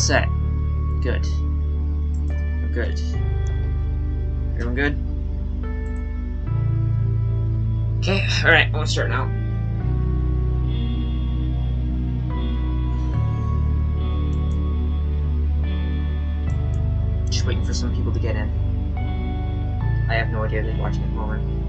Set. Good. We're good. Everyone good? Okay, alright, I'm gonna start now. Just waiting for some people to get in. I have no idea who's watching at the moment.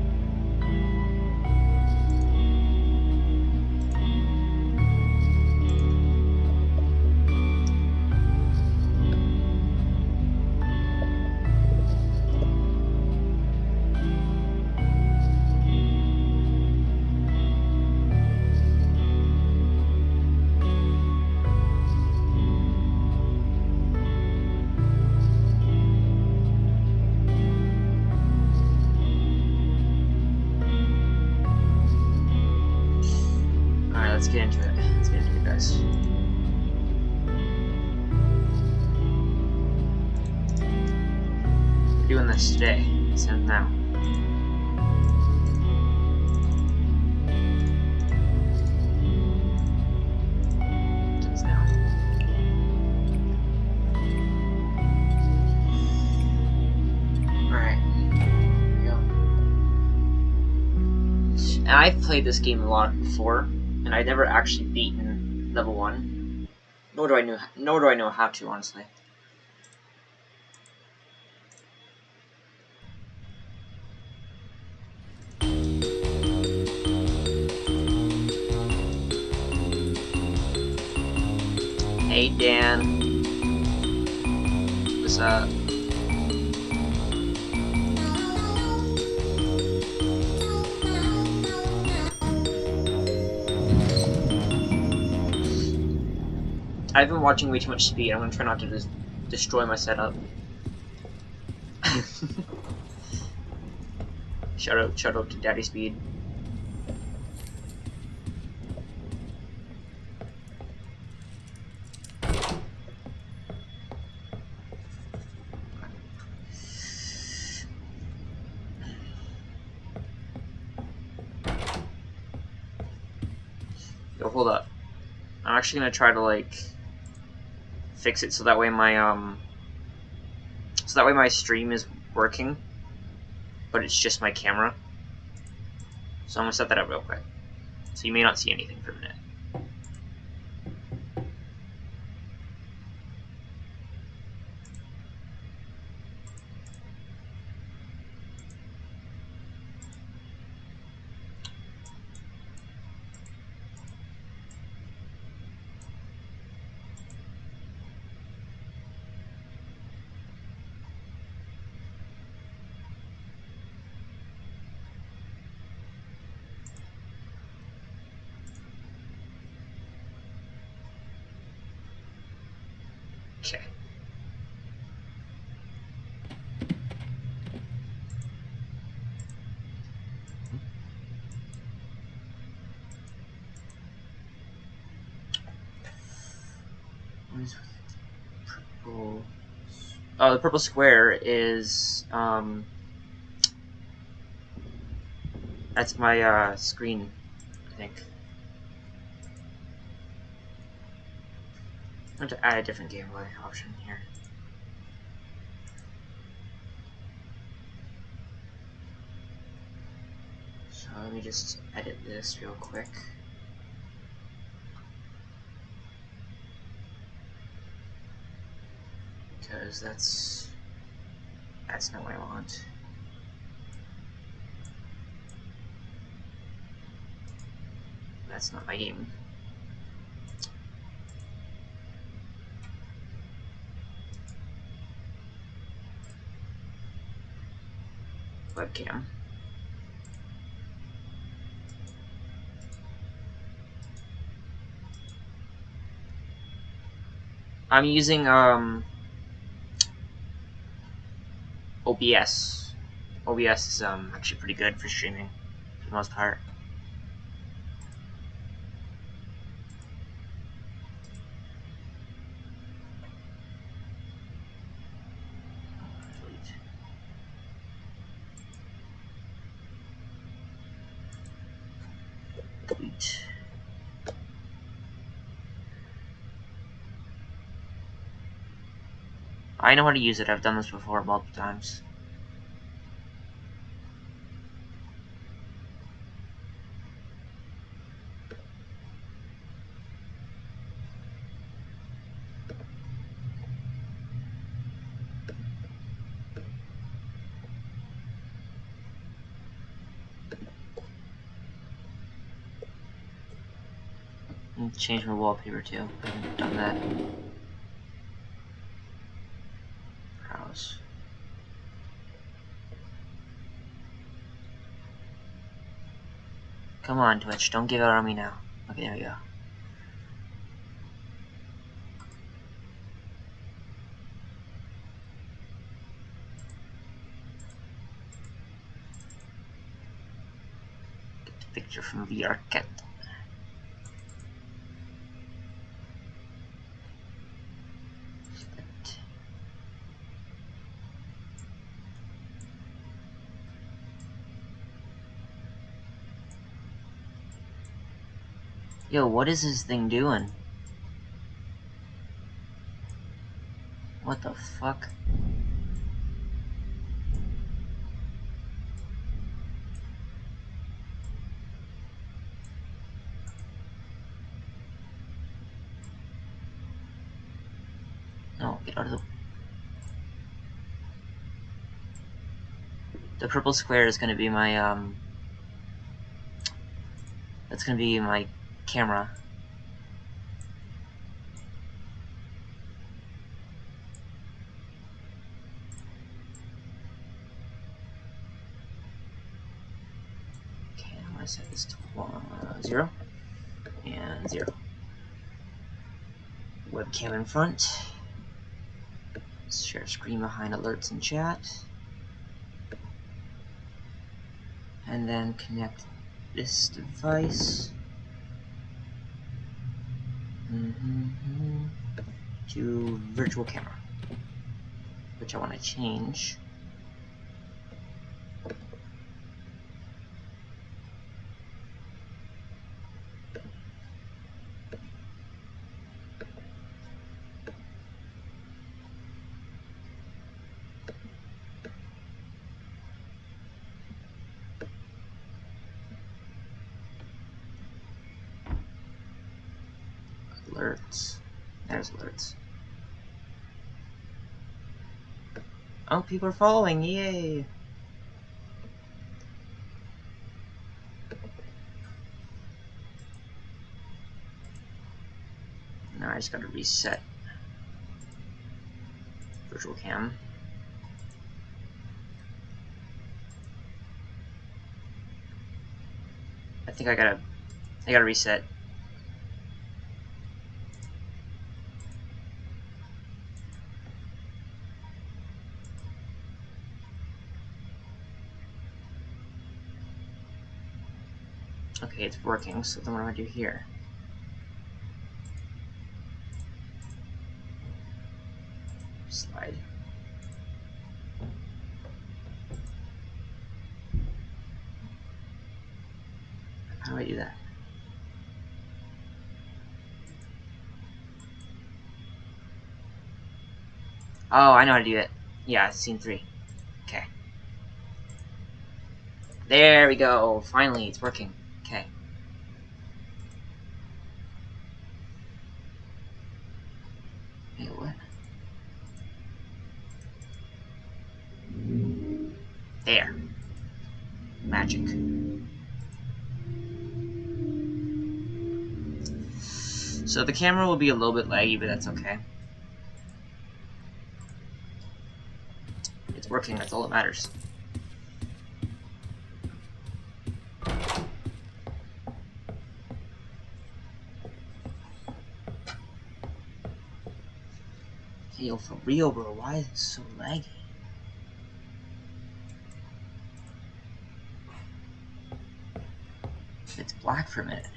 Played this game a lot before and I've never actually beaten level one. Nor do I know nor do I know how to honestly. Hey Dan. What's up? I've been watching way too much speed. I'm gonna try not to just destroy my setup. shout out, shout out to Daddy Speed. Yo, hold up. I'm actually gonna try to like fix it so that way my um so that way my stream is working but it's just my camera. So I'm gonna set that up real quick. So you may not see anything for a minute okay What is purple? The purple square is um. That's my uh, screen, I think. I'm going to add a different gameplay option here. So let me just edit this real quick. Because that's that's not what I want. That's not my game. webcam. I'm using um OBS. OBS is um actually pretty good for streaming for the most part. I know how to use it. I've done this before multiple times. Change my wallpaper too. I haven't done that. Browse. Come on, Twitch, don't give out on me now. Okay, there we go. Get the picture from VRCat. Yo, what is this thing doing? What the fuck? No, get out of the... The purple square is gonna be my, um... That's gonna be my camera. Okay, set this to uh, zero and zero. Webcam in front. Share screen behind alerts and chat. And then connect this device mm -hmm. To virtual camera, which I want to change. alerts. There's alerts. Oh, people are following, yay! Now I just gotta reset virtual cam. I think I gotta I gotta reset Okay, it's working, so then what do I do here? Slide. How do I do that? Oh, I know how to do it. Yeah, scene three. Okay. There we go. Finally, it's working. So the camera will be a little bit laggy, but that's okay. It's working, that's all that matters. Yo, for real, bro, why is it so laggy? It's black for a minute.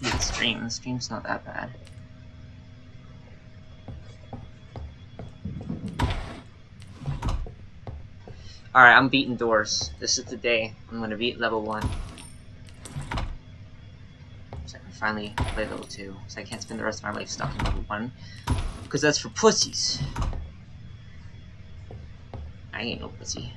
The stream. The stream's not that bad. Alright, I'm beating doors. This is the day. I'm gonna beat level 1. So I can finally play level 2. So I can't spend the rest of my life stuck in level 1. Because that's for pussies. I ain't no pussy.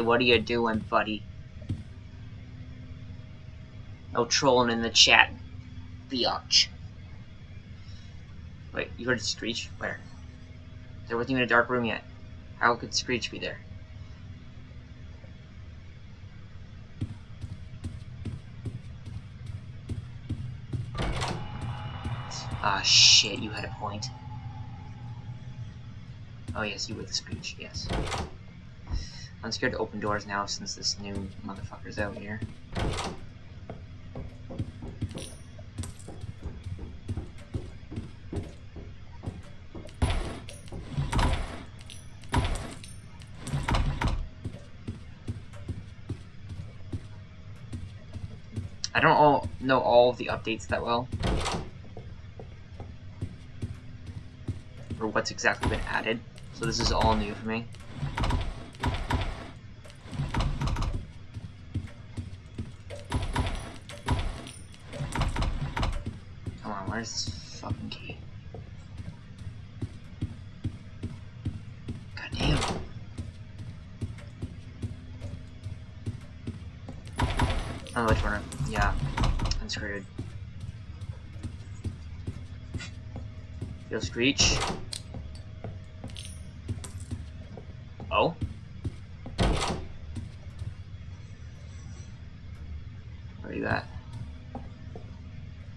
What are you doing, buddy? No trolling in the chat, biatch. Wait, you heard Screech? Where? There wasn't even a dark room yet. How could Screech be there? Ah, shit, you had a point. Oh yes, you with Screech, yes. I'm scared to open doors now since this new motherfucker's out here. I don't all know all of the updates that well. Or what's exactly been added. So this is all new for me. Screech. Oh? Where are you at?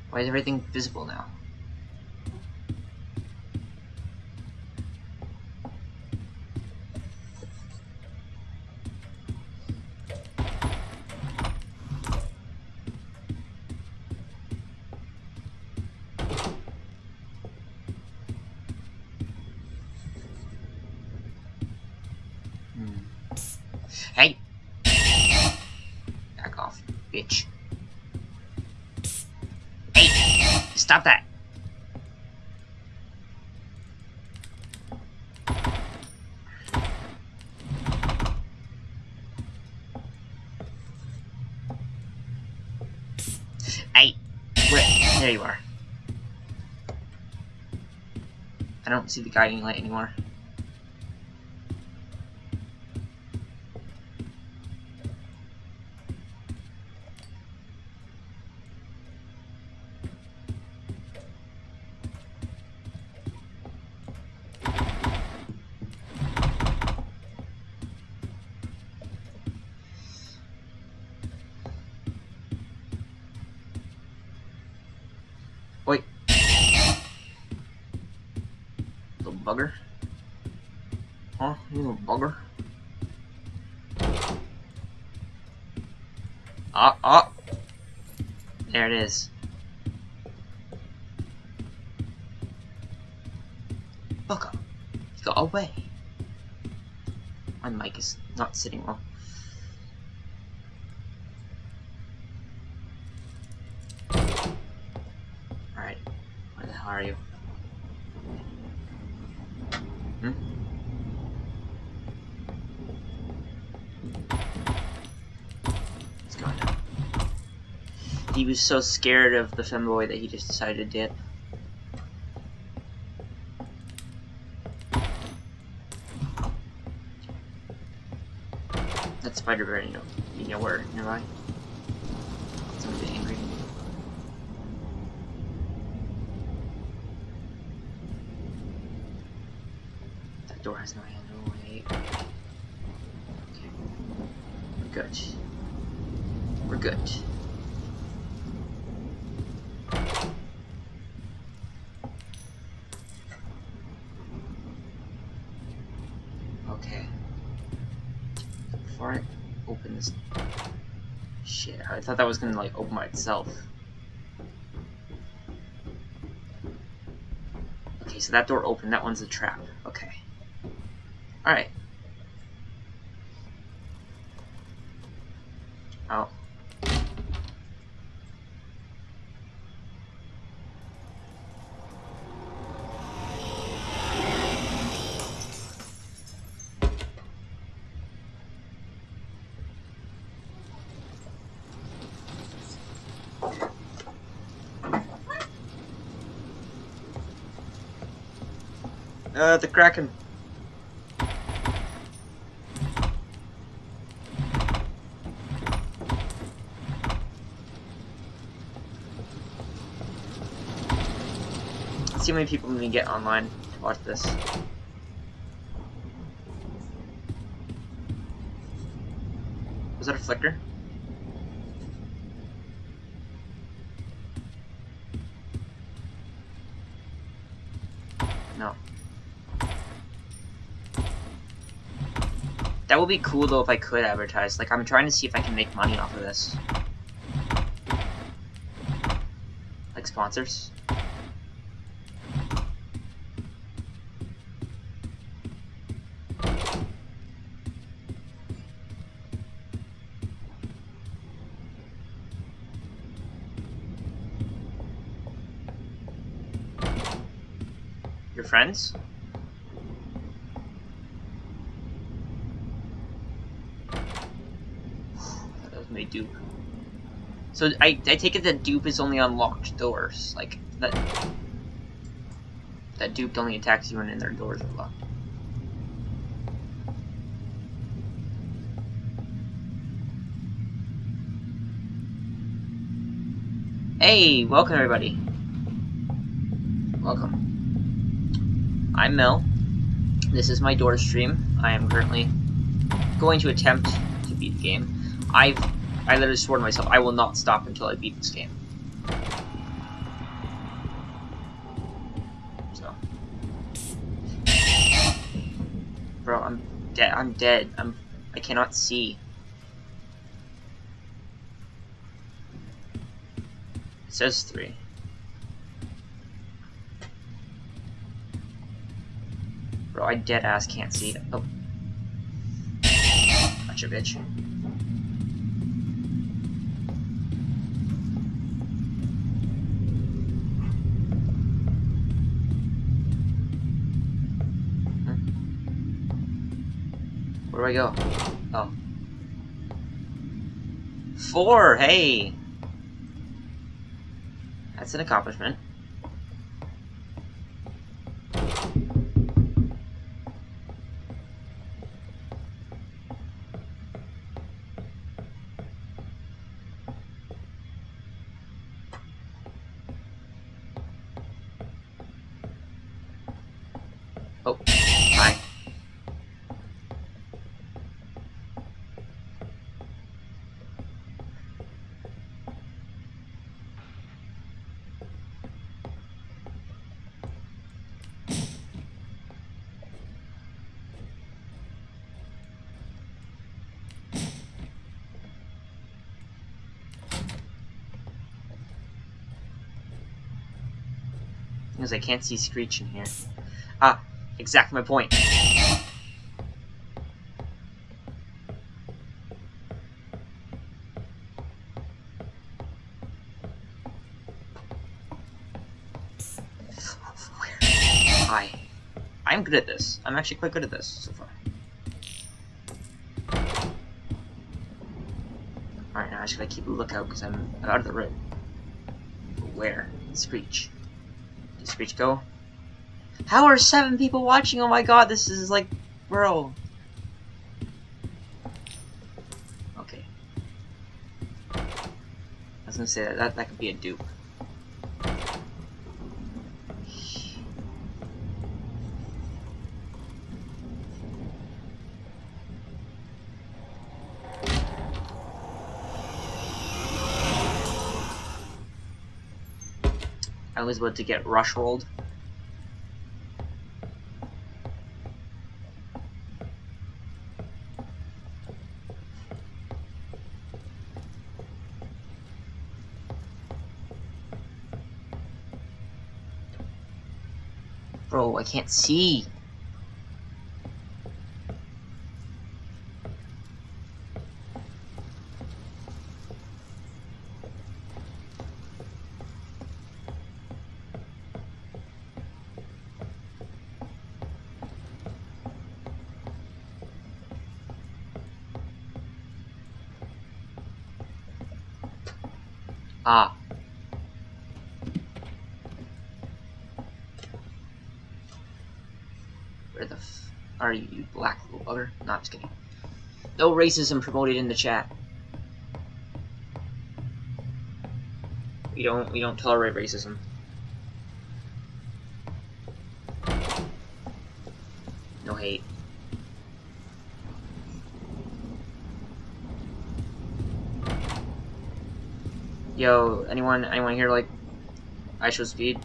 Why is everything visible now? Stop that! Hey! Where? There you are. I don't see the guiding light anymore. Not sitting well. Alright. Where the hell are you? Hmm? What's going on? He was so scared of the femboy that he just decided to spider bear, you know, you know where nearby. thought that was gonna like open by itself. Okay, so that door opened. That one's a trap. Okay. Alright. Uh, the Kraken. Let's see how many people we can get online to watch this. Was that a flicker? No. That would be cool though if I could advertise. Like I'm trying to see if I can make money off of this. Like sponsors. Your friends? that was my dupe. So I, I take it that dupe is only on locked doors. Like that that dupe only attacks you when their doors are locked. Hey, welcome everybody. Welcome. I'm Mel. This is my door stream. I am currently going to attempt to beat the game. I've I literally swore to myself I will not stop until I beat this game. So Bro, I'm dead I'm dead. I'm I cannot see. It says three. Bro, I dead ass can't see it. Oh. Gotcha, bitch. Where do I go? Oh. Four! Hey! That's an accomplishment. Oh, Because I can't see Screech in here. Ah, exactly my point. Hi. I'm good at this. I'm actually quite good at this so far. Alright, now I just gotta keep a lookout because I'm out of the room. Where? Screech. Did Screech go? How are seven people watching? Oh my god, this is like, bro. Okay. I was gonna say that that, that could be a dupe. I was about to get rush rolled. Bro, I can't see. No, I'm just kidding. No racism promoted in the chat. We don't we don't tolerate racism. No hate. Yo, anyone anyone here like IShowSpeed?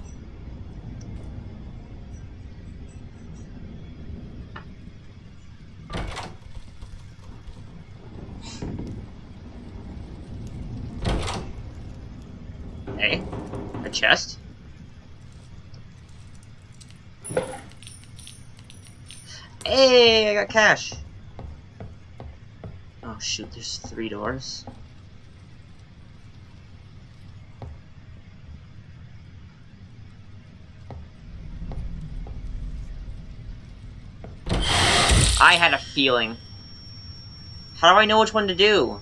Hey, a chest? Hey, I got cash. Oh shoot, there's three doors. I had a feeling. How do I know which one to do?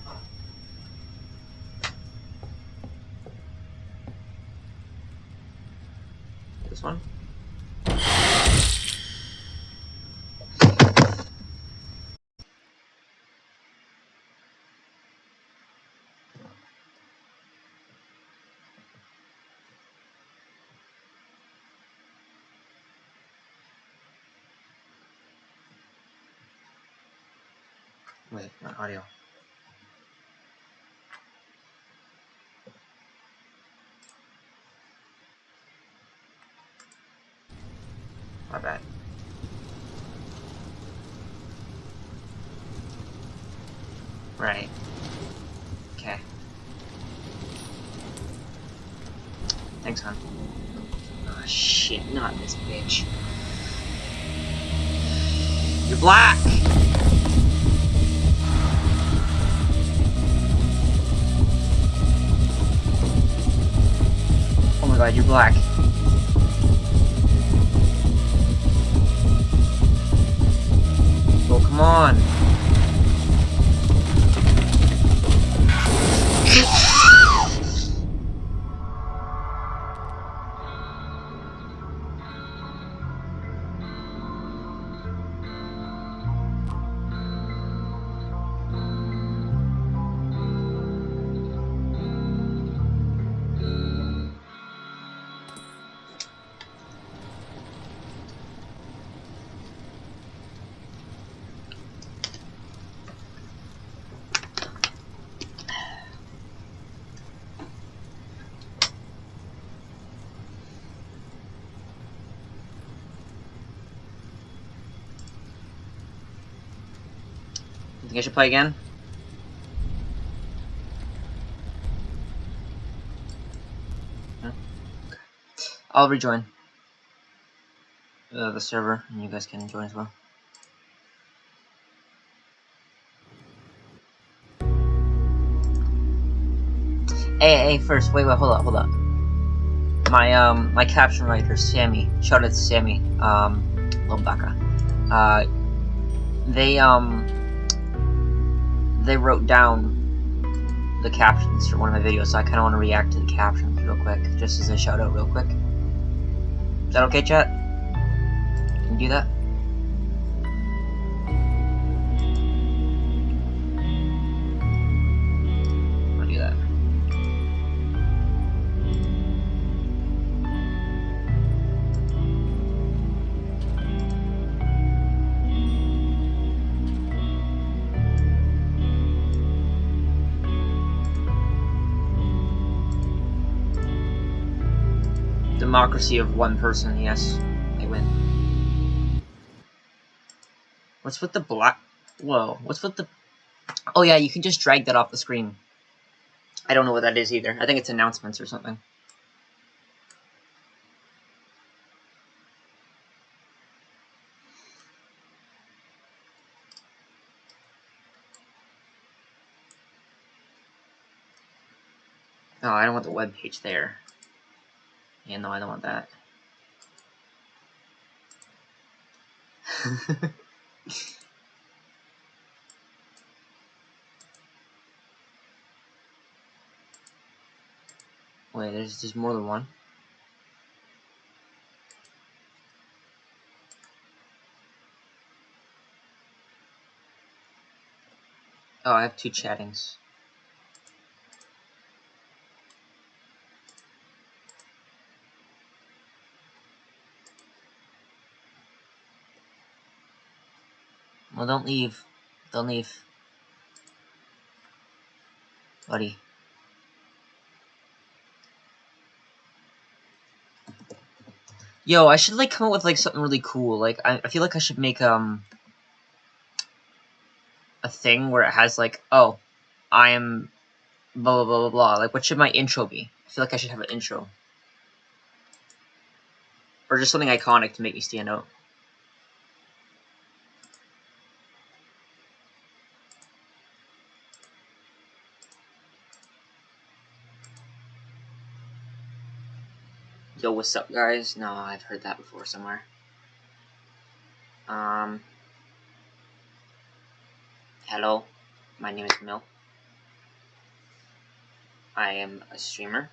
This one? Wait, not audio. My bad. Right. Okay. Thanks, hon. Oh shit, not this bitch. You're black! God, you're black. Oh, come on. You I should play again? No? Okay. I'll rejoin uh, the server, and you guys can join as well. Hey, hey, first, wait, wait, hold up, hold up. My, um, my caption writer, Sammy, shout out to Sammy, um, Lobaka. Uh, they, um, they wrote down the captions for one of my videos, so I kind of want to react to the captions real quick, just as a shout out real quick. Is that okay, chat? Can you do that? democracy of one person, yes. I win. What's with the black... Whoa, what's with the... Oh yeah, you can just drag that off the screen. I don't know what that is either. I think it's announcements or something. Oh, I don't want the web page there. Yeah, no, I don't want that. Wait, there's there's more than one. Oh, I have two chattings. Well, don't leave. Don't leave. Buddy. Yo, I should like come up with like something really cool. Like I, I feel like I should make um a thing where it has like, oh, I am blah blah blah blah blah. Like what should my intro be? I feel like I should have an intro. Or just something iconic to make me stand out. Yo, what's up, guys? No, I've heard that before somewhere. Um, hello, my name is Mill. I am a streamer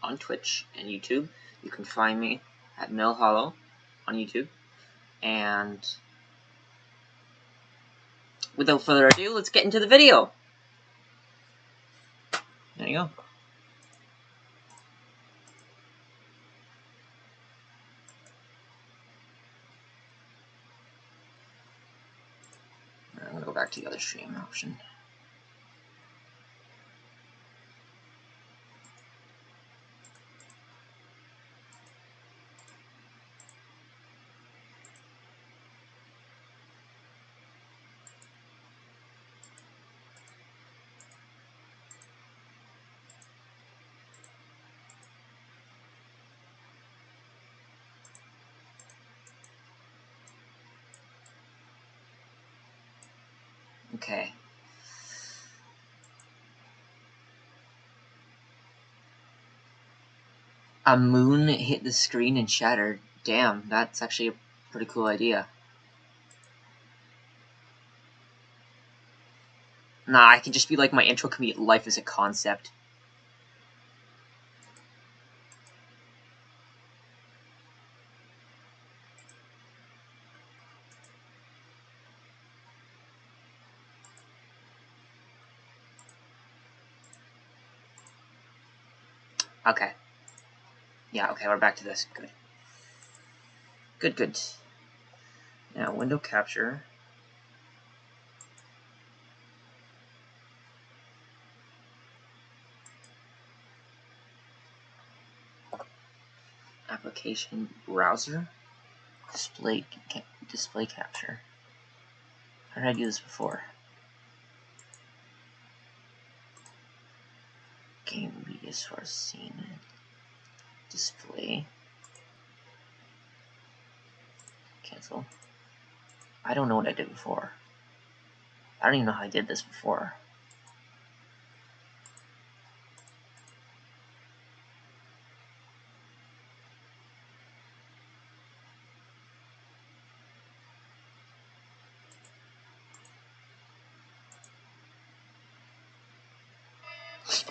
on Twitch and YouTube. You can find me at Mill Hollow on YouTube. And without further ado, let's get into the video. There you go. back to the other stream option. Okay. A moon hit the screen and shattered. Damn, that's actually a pretty cool idea. Nah, I can just be like, my intro can be life as a concept. Okay. Yeah, okay, we're back to this. Good. Good, good. Now, window capture. Application browser. Display display capture. How did I do this before? game media source scene display. Cancel. I don't know what I did before. I don't even know how I did this before.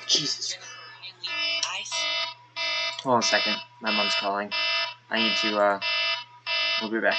Jesus. Hold on a second. My mom's calling. I need to, uh, we'll be back.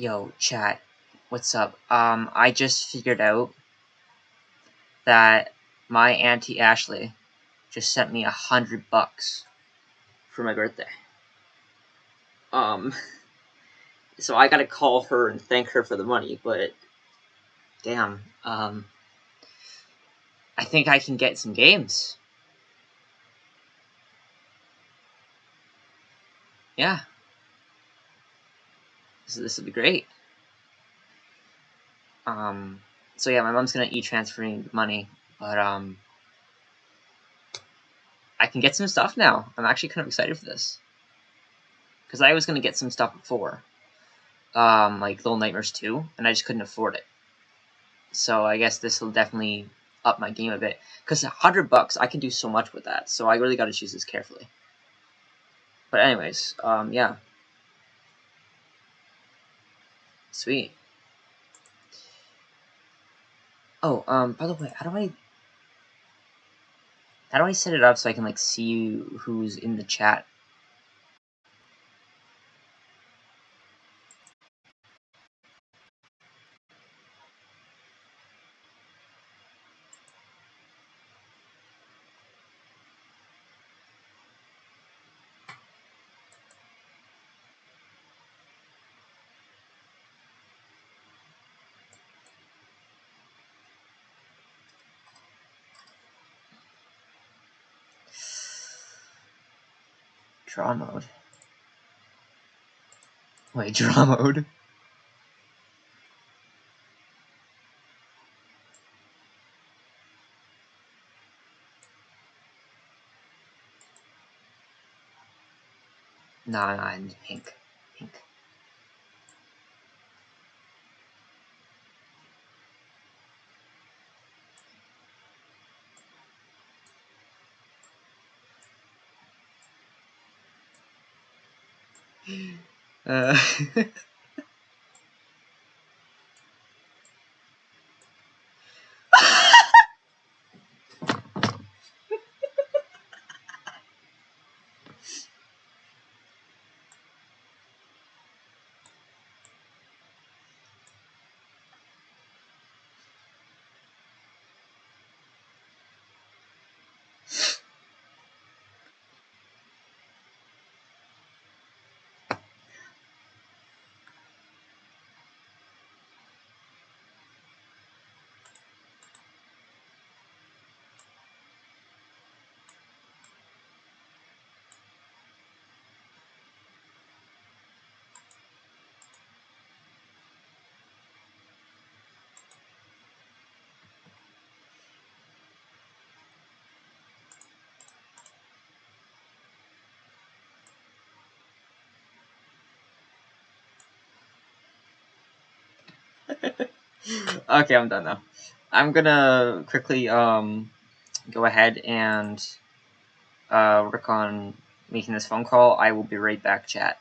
Yo, chat, what's up? Um, I just figured out that my auntie Ashley just sent me a hundred bucks for my birthday. Um, so I gotta call her and thank her for the money, but damn, um, I think I can get some games. Yeah. So this will be great. Um, so yeah, my mom's gonna e-transfer me money, but um, I can get some stuff now. I'm actually kind of excited for this because I was gonna get some stuff before, um, like Little Nightmares 2, and I just couldn't afford it. So I guess this will definitely up my game a bit because a hundred bucks I can do so much with that. So I really got to choose this carefully. But anyways, um, yeah. Sweet. Oh, um, by the way, how do I... How do I set it up so I can, like, see who's in the chat? Draw mode. Wait, draw mode? Nah, pink. Pink. Uh, okay, I'm done now. I'm gonna quickly um go ahead and uh, work on making this phone call. I will be right back, chat.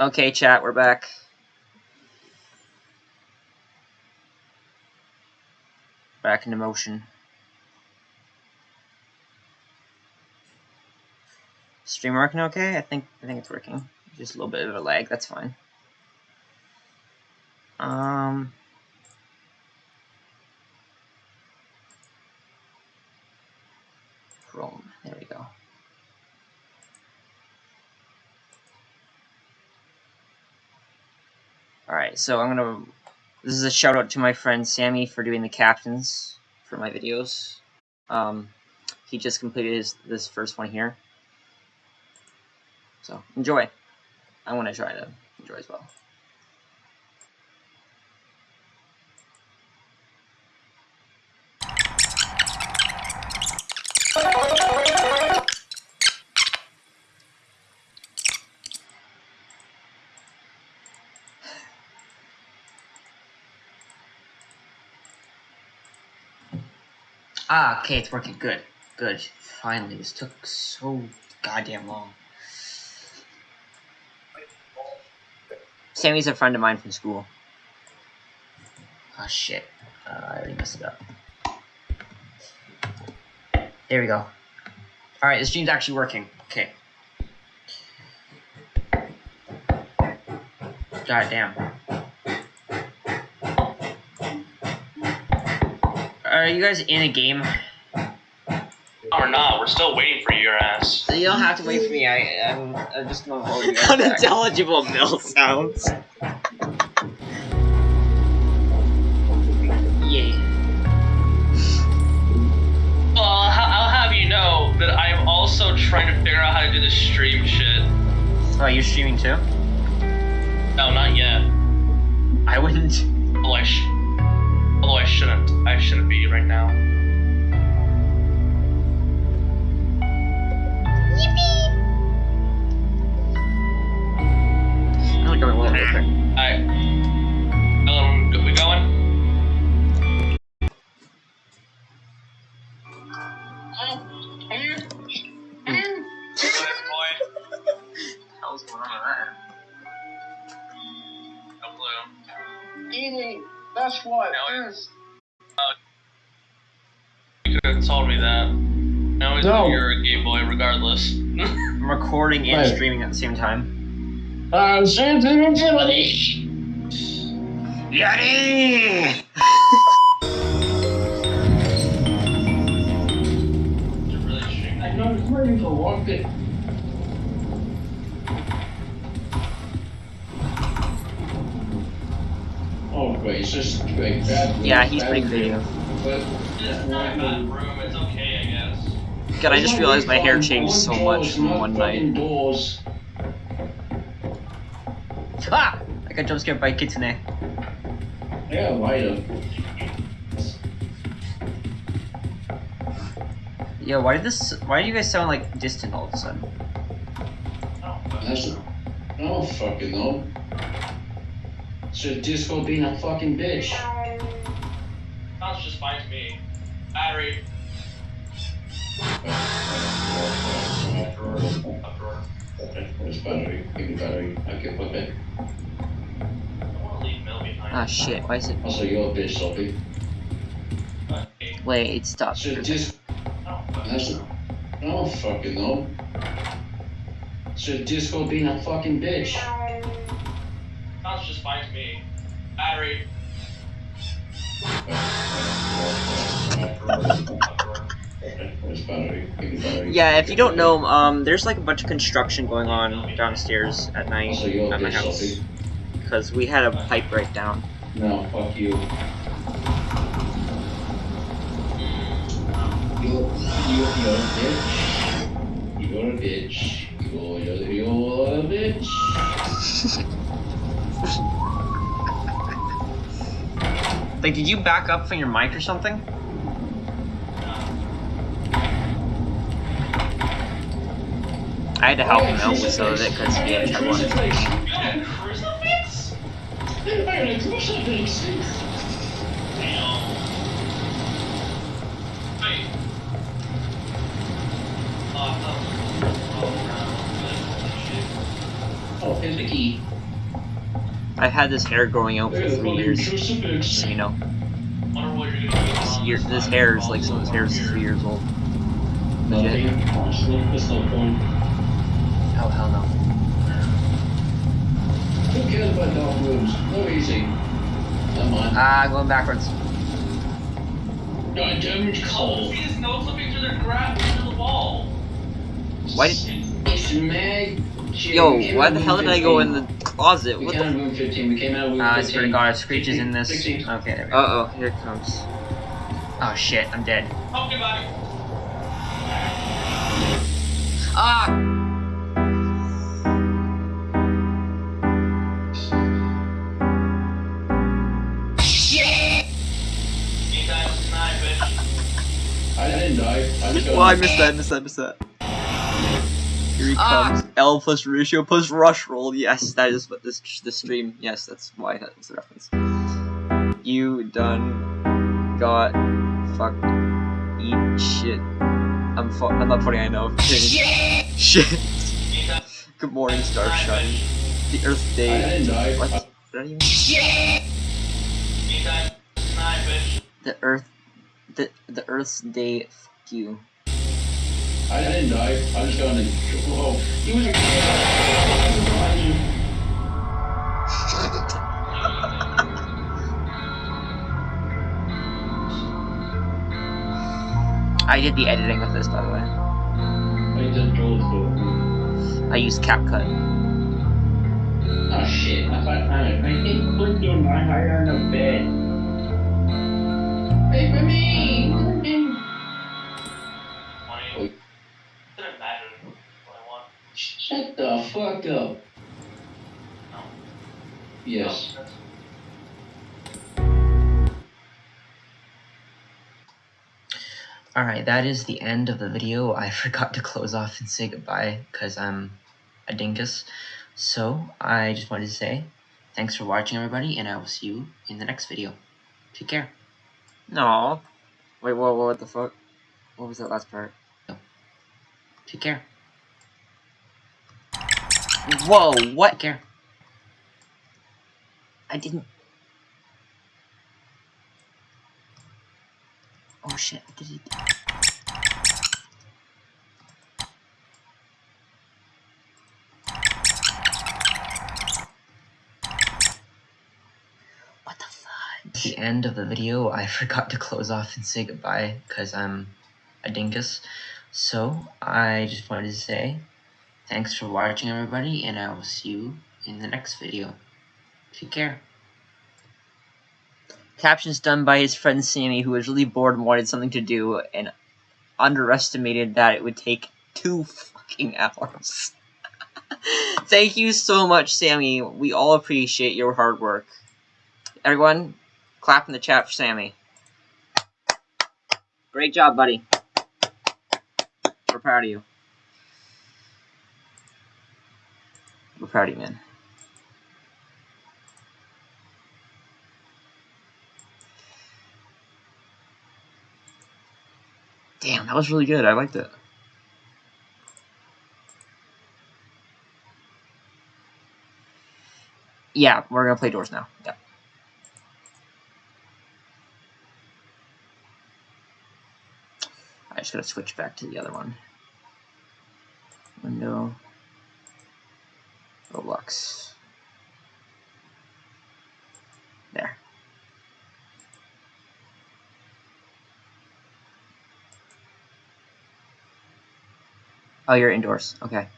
Okay, chat, we're back. Back into motion. Stream working okay? I think I think it's working. Just a little bit of a lag, that's fine. Um Chrome. There we go. Alright, so I'm gonna this is a shout out to my friend Sammy for doing the captions for my videos. Um he just completed his this first one here. So enjoy. I want to try to enjoy as well. Ah, okay, it's working. Good. Good. Finally, this took so goddamn long. Sammy's a friend of mine from school. Oh shit. Uh, I already messed it up. There we go. Alright, this stream's actually working. Okay. God damn. Are you guys in a game? Or not, we're still waiting for your ass. You don't have to wait for me. I, I'm, I'm just gonna hold you guys back. Unintelligible mill sounds. Yay. Well, I'll, I'll have you know that I'm also trying to figure out how to do the stream shit. Oh, you're streaming too? No, not yet. I wouldn't. Although I, sh- although I shouldn't. I shouldn't be right now. Recording and Right. streaming at the same time. I'm sensitivity. Yeti! You're streaming. I know it's ready for one bit. Oh, wait, it's just like bad. Yeah, he's bad pretty creative. But It's not a bad room, it's okay, I guess. God, I just realized my hair changed so much in from not one fucking night. Doors. Ah! I got jump scared by Kitsune. Yeah, lighter. Yo, why did this? Why do you guys sound like distant all of a sudden? Oh, That's I don't fucking know. Should disco being a fucking bitch. Sounds just fine to me. Battery. Ah shit, why is it? Also, you're a bitch, Sophie. But, hey, Wait, stop. Should just- oh, but- That's I don't fucking know. Should disco being a fucking bitch. Sounds just fine to me. Battery. Yeah, if you don't know, um, there's like a bunch of construction going on downstairs at night Also, you're a at my house because we had a pipe breakdown. No, fuck you. You, you, you're a bitch. You're a bitch. You're, you're a bitch. Like, did you back up from your mic or something? I had to help him out with some of it because he had trouble. You got a crucifix? I got a crucifix. Damn. Wait. Oh, I thought it was- crap. Shit. Here's the key. I had this hair growing out for three years, crucifix. so you know. Wonder what you're gonna do This, year, this this hair is like some of this hair is three years old. Legit. There's no, there's no point. Oh hell no. Who cares about dark rooms? No easy. Never mind. Ah, going backwards. God damn it, Oh, Cole. see this no flipping through the grab through the wall. Why did, It's Mag. Shit, yo, why the hell room did I go in the closet? We What came out the? of room 15. We came out of room Ah, 15. swear to God, Screech is in this. 16. Okay, there we go. Uh oh, here it comes. Oh shit, I'm dead. Okay, buddy. Ah! Well, I missed that, missed that, missed that. Here he Ah. comes. L plus ratio plus rush roll. Yes, that is what this the stream. Yes, that's why that was the reference. You done got fuck eat shit. I'm fu- I'm not funny. I know. Shit. Anytime Good morning, star tonight, shine. bitch. The Earth I Day. didn't die. What? Did I even? Anytime. The Earth. The the Earth's Day. You. I didn't die. I just got in the. Whoa. He was behind you. I did the editing with this, by the way. I just drove through. I used CapCut. Oh shit. I thought I, I think put you my higher on the bed. Wait for me. Shut the fuck up. No. Yes. No, Alright, that is the end of the video. I forgot to close off and say goodbye because I'm a dingus. So, I just wanted to say thanks for watching, everybody, and I will see you in the next video. Take care. No. Wait, what? What the fuck? What was that last part? Take care. Whoa! What? Care. I didn't. Oh shit! I did it. What the fuck? the end of the video, I forgot to close off and say goodbye because I'm a dingus. So, I just wanted to say thanks for watching, everybody, and I will see you in the next video. Take care. Captions done by his friend Sammy, who was really bored and wanted something to do, and underestimated that it would take two fucking hours. Thank you so much, Sammy. We all appreciate your hard work. Everyone, clap in the chat for Sammy. Great job, buddy. We're proud of you. We're man. Damn, that was really good. I liked it. Yeah, we're gonna play doors now. Yeah. I just gotta switch back to the other one. Window. Roblox. There. Oh, you're indoors. Okay.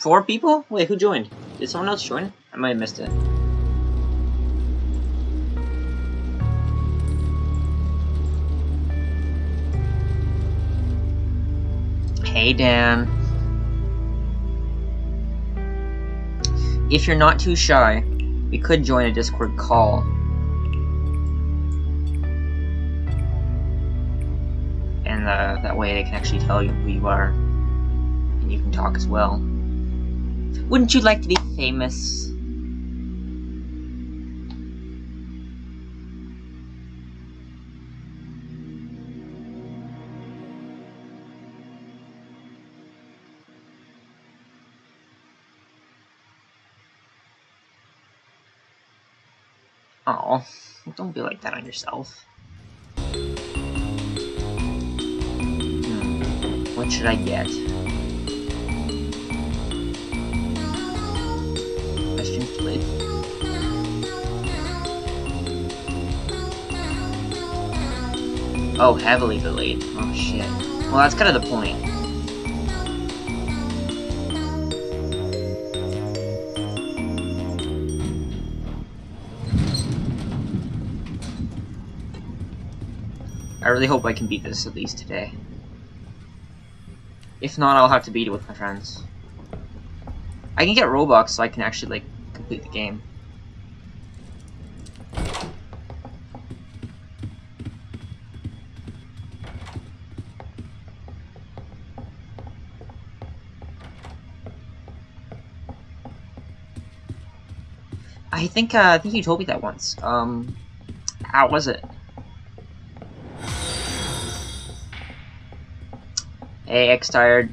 Four people? Wait, who joined? Did someone else join? I might have missed it. Hey, Dan. If you're not too shy, we could join a Discord call. And uh, that way they can actually tell you who you are. And you can talk as well. Wouldn't you like to be famous? Oh, don't be like that on yourself. Hmm. What should I get? Oh, heavily delayed. Oh shit. Well, that's kind of the point. I really hope I can beat this at least today. If not, I'll have to beat it with my friends. I can get Robux so I can actually, like, complete the game. I think, uh, I think you told me that once. Um, how was it? Hey, X tired.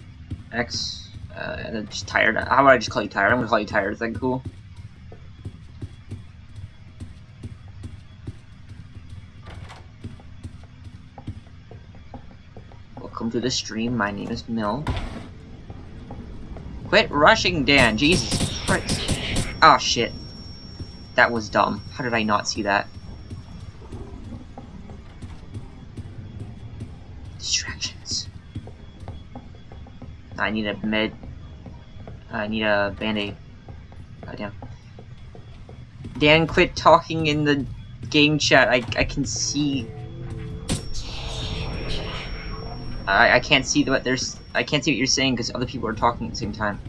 X, uh, just tired. How about I just call you tired? I'm gonna call you tired. Is that cool? Welcome to the stream. My name is Mill. Quit rushing, Dan. Jesus Christ. Oh, shit. That was dumb. How did I not see that? Distractions. I need a med. I need a band-aid. Goddamn. Dan, quit talking in the game chat. I, I can see. I, I can't see what there's. I can't see what you're saying because other people are talking at the same time.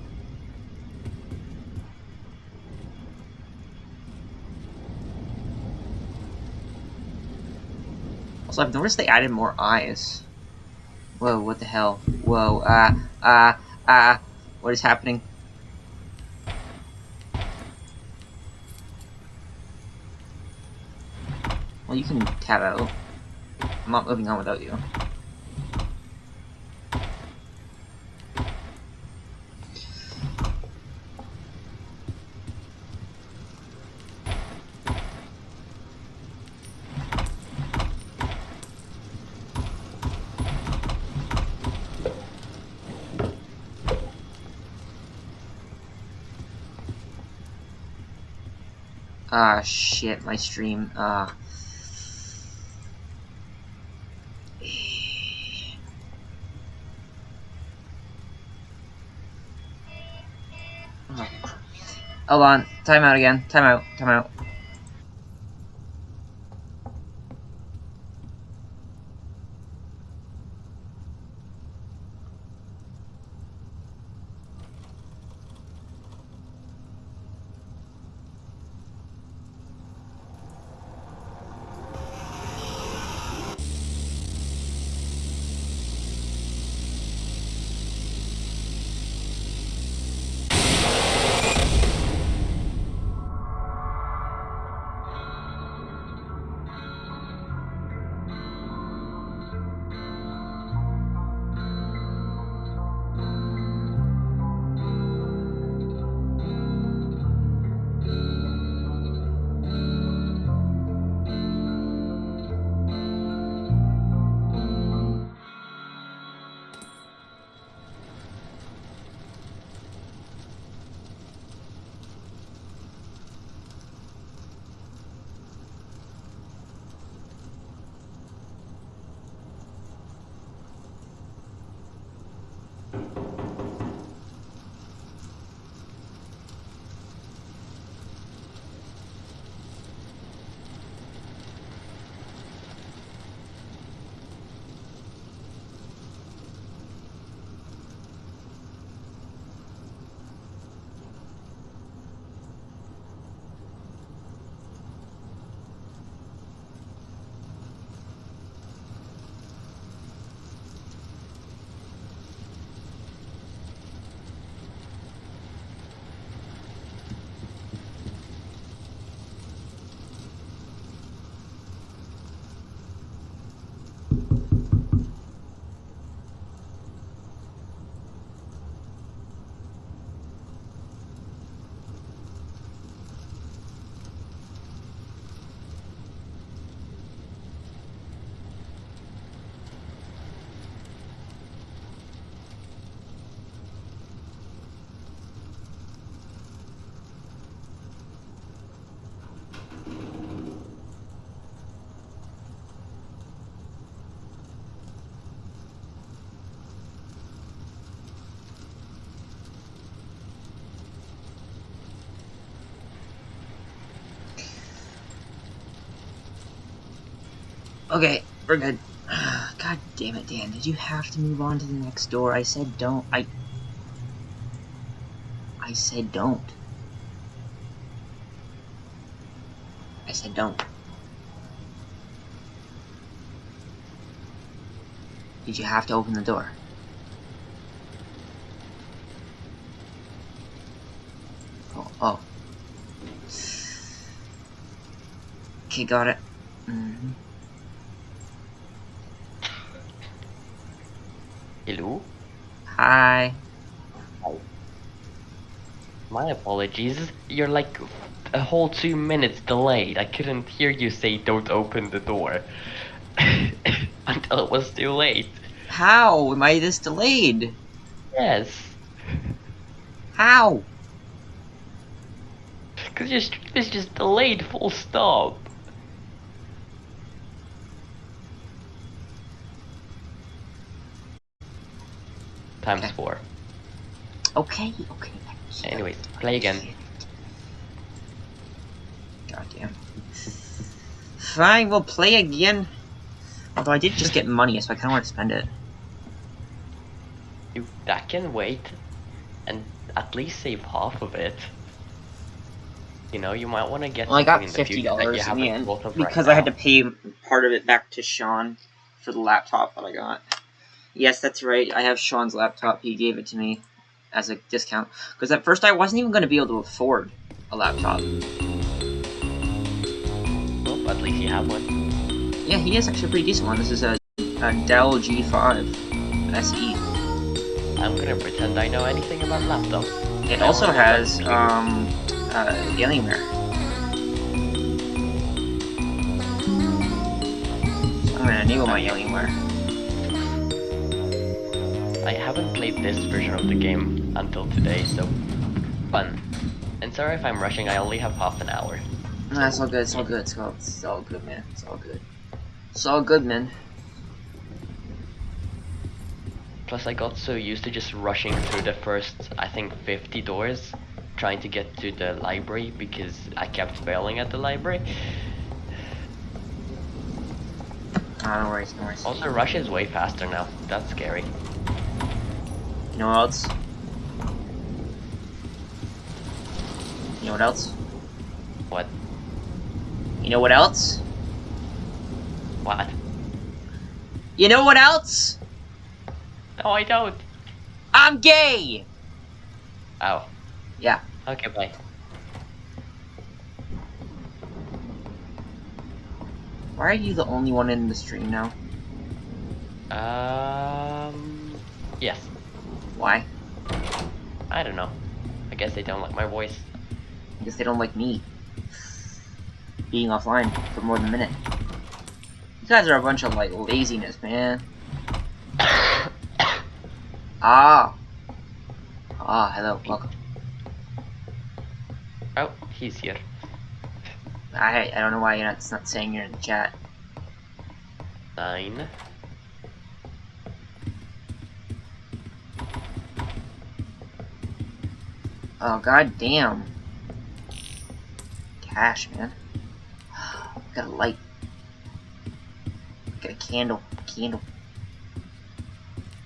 Also, I've noticed they added more eyes. Whoa, what the hell? Whoa, ah, uh, ah, uh, ah. Uh, what is happening? Well, you can tab out. I'm not moving on without you. Ah, shit, my stream, ah. Hold on, time out again, time out, time out. We're good. God damn it, Dan. Did you have to move on to the next door? I said don't. I. I said don't. I said don't. Did you have to open the door? Oh, oh. Okay, got it. hmm Hello? Hi. Hi. My apologies. You're like a whole two minutes delayed. I couldn't hear you say don't open the door. Until it was too late. How am I this delayed? Yes. How? Because your stream is just delayed full stop. Times Okay. four. Okay, okay. Anyway, play again. Goddamn. Fine, we'll play again. Although I did just get money, so I kind of want to spend it. You that can wait, and at least save half of it. You know, you might want to get Well, I got something in the fifty future that you dollars in the end of right because I had to pay part of it back to Sean for the laptop that I got. Yes, that's right. I have Sean's laptop. He gave it to me as a discount because at first I wasn't even going to be able to afford a laptop. Well, at least you have one. Yeah, he is actually a pretty decent one. This is a, a Dell G5 SE. I'm gonna pretend I know anything about laptops. It also has um, uh, Alienware. So I'm gonna enable my Alienware. I haven't played this version of the game until today, so fun. And sorry if I'm rushing. I only have half an hour. No, it's all good. It's all good. It's all, it's all good, man. It's all good. It's all good, man. Plus, I got so used to just rushing through the first, I think, 50 doors, trying to get to the library because I kept failing at the library. Ah, no worries, no worries. Also, rush is way faster now. That's scary. You know what else? You know what else? What? You know what else? What? You know what else? No, I don't. I'm gay! Oh. Yeah. Okay, bye. Why are you the only one in the stream now? Um. Yes. Why? I don't know. I guess they don't like my voice. I guess they don't like me. Being offline for more than a minute. You guys are a bunch of, like, laziness, man. Ah. Ah, hello, welcome. oh, he's here. I I don't know why you're not, it's not saying you're in the chat. Nine. Oh, god damn. Cash, man. Got a light. Got a candle. Candle.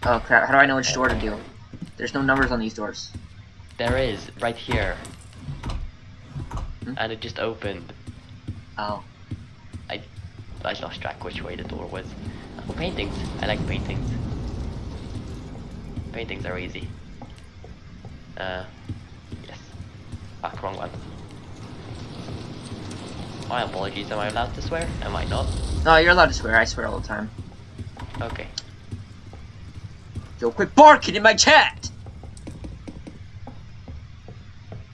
Oh crap, how do I know which door to do? There's no numbers on these doors. There is, right here. Hmm? And it just opened. Oh. I I lost track which way the door was. Oh, paintings. I like paintings. Paintings are easy. Uh, yes. Fuck, wrong one. My apologies, am I allowed to swear? Am I not? No, you're allowed to swear, I swear all the time. Okay. Yo, quit barking in my chat!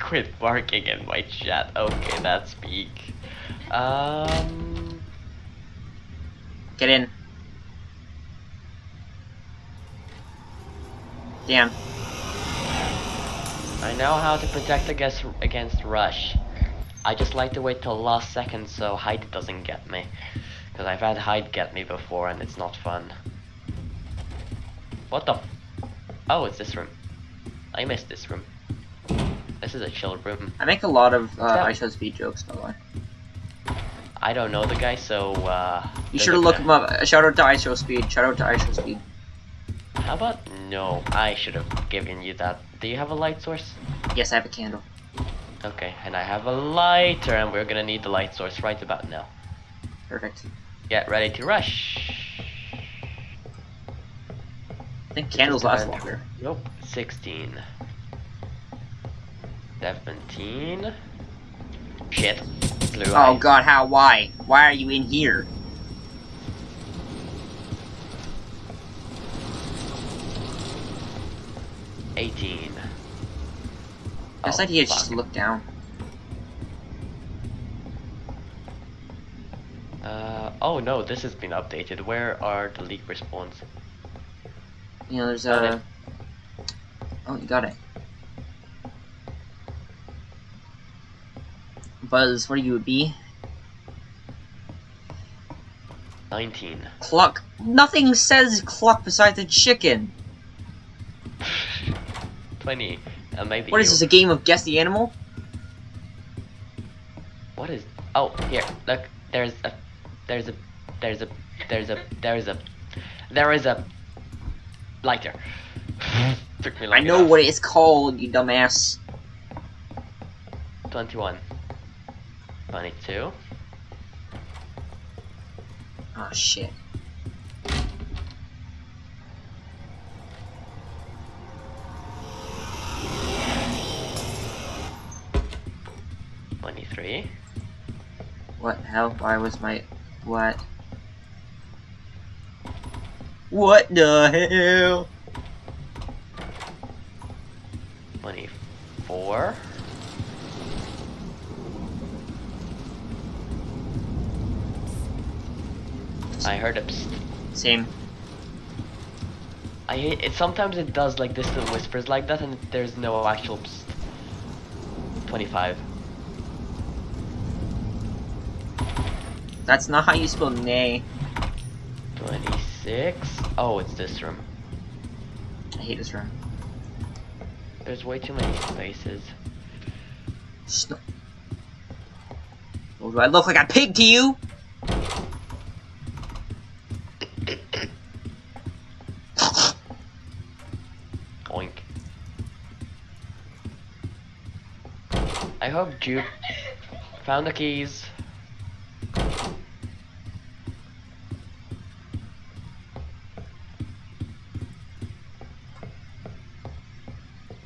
Quit barking in my chat. Okay, that's peak. Um... Get in. Damn. I know how to protect against against rush. I just like to wait till last second so Hide doesn't get me. Because I've had Hide get me before and it's not fun. What the Oh, it's this room. I missed this room. This is a chill room. I make a lot of uh, Yeah. IShowSpeed jokes, by the way. I don't know the guy, so uh. You should a have looked guy. him up. Shout out to IShowSpeed. Shout out to IShowSpeed. How about no? I should have given you that. Do you have a light source? Yes, I have a candle. Okay, and I have a lighter, and we're gonna need the light source right about now. Perfect. Get ready to rush. I think candles last longer. Nope. 16. 17. Shit. Blue Oh eye. god, how? Why? Why are you in here? Eighteen. Best Oh, idea is just look down. Uh, oh no, this has been updated. Where are the leak respawns? You know, there's a. Oh, you got it. Buzz, what are you, a bee? 19. Cluck. Nothing says cluck besides the chicken. 20. Uh, maybe What is this, a game of guess the animal? What is? Oh, here. Look. There's a. There's a. There's a. There's a. There's a. There is a. Lighter. Took me long I know enough. what it's called, you dumbass. 21. 22. Oh shit. Twenty-three. What hell? Why was my. What? What the hell? Twenty-four. I heard a psst. Same. I hate it. Sometimes it does like distant whispers like that, and there's no actual psst. Twenty-five. That's not how you spell nay. Twenty-six. Oh, it's this room. I hate this room. There's way too many spaces. Sno- Oh, do I look like a pig to you? I hope Juke found the keys.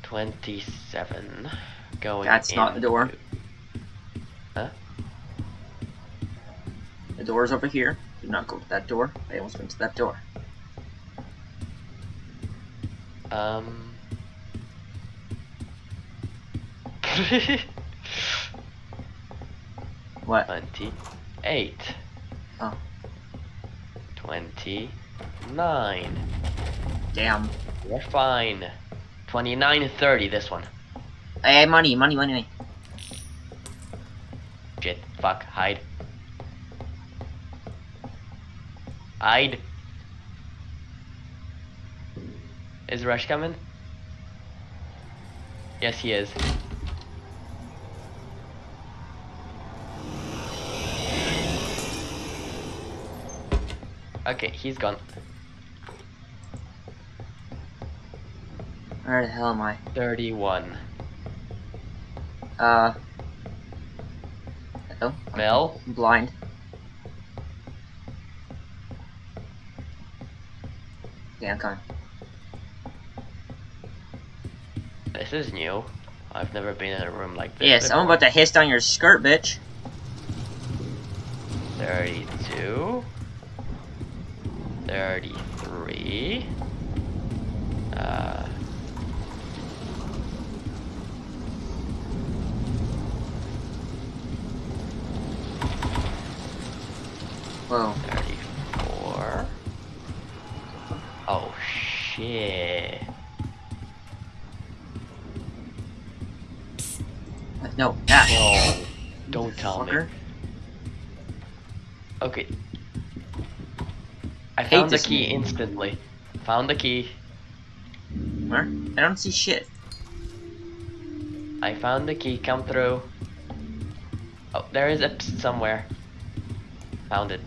Twenty-seven. Going. That's not the door. Huh? The door's over here. Do not go to that door. I almost went to that door. Um. What? Twenty-eight. Oh. Twenty-nine. Damn. We're fine. Twenty-nine and thirty. This one. Hey, money, money, money, money. Shit. Fuck. Hide. Hide. Is Rush coming? Yes, he is. Okay, he's gone. Where the hell am I? 31. Uh. Hello? Mel? I'm blind. Okay, I'm coming. This is new. I've never been in a room like this. Yes, I'm about to hiss down your skirt, bitch. 32. 33. Uh. Whoa. Found the key game. instantly. Found the key. Where? I don't see shit. I found the key. Come through. Oh, there is a somewhere. Found it.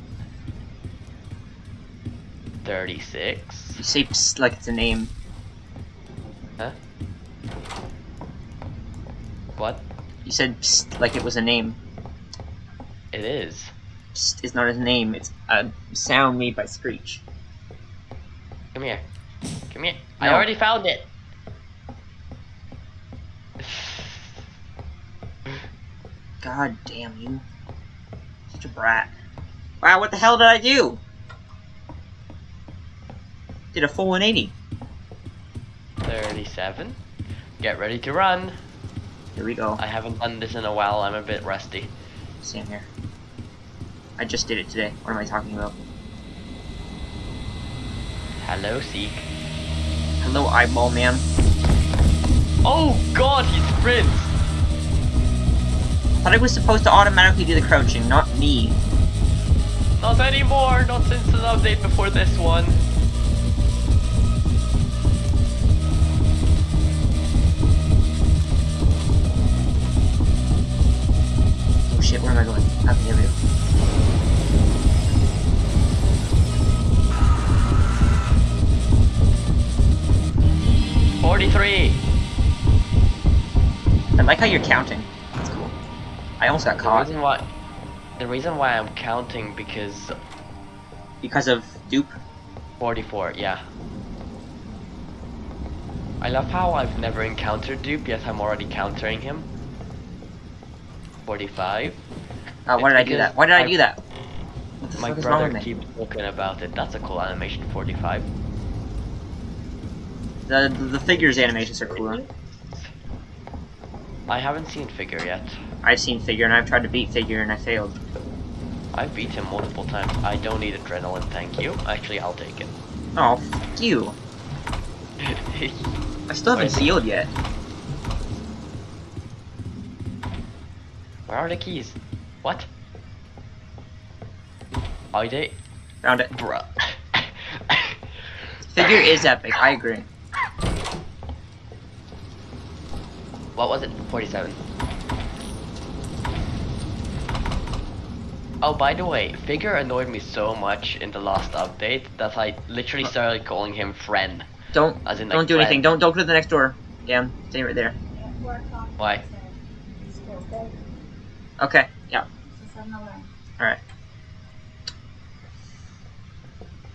36. You say psst like it's a name. Huh? What? You said psst like it was a name. It is. Psst is not a name. It's a sound made by Screech. Come here. Come here. I already found it. God damn you. Such a brat. Wow, what the hell did I do? Did a full 180. 37. Get ready to run. Here we go. I haven't done this in a while. I'm a bit rusty. Same here. I just did it today. What am I talking about? Hello, Seek. Hello, eyeball man. Oh god, he sprints! thought I was supposed to automatically do the crouching, not me. Not anymore, not since an update before this one. Oh shit, where am I going? Okay, here we go. Forty-three. I like how you're counting. That's cool. I almost got The caught reason why, the reason why I'm counting because because of dupe. 44, yeah. I love how I've never encountered Dupe, yet I'm already countering him. 45. Uh, why did I do that? Why did I I- do that? My fuck is wrong brother keeps talking about it. That's a cool animation, 45. The, the the figures animations are cooler. I haven't seen Figure yet. I've seen figure and I've tried to beat figure and I failed. I've beat him multiple times. I don't need adrenaline, thank you. Actually, I'll take it. Oh, fuck you. I still haven't sealed yet. Where are the keys? What? Are they? Found it. Bruh. Figure is epic. I agree. What was it? 47. Oh, by the way, Figure annoyed me so much in the last update that I literally started calling him friend. Don't As in, don't like, do anything. Don't don't go to the next door. Yeah, stay right there. Why? Okay. Yeah. Alright.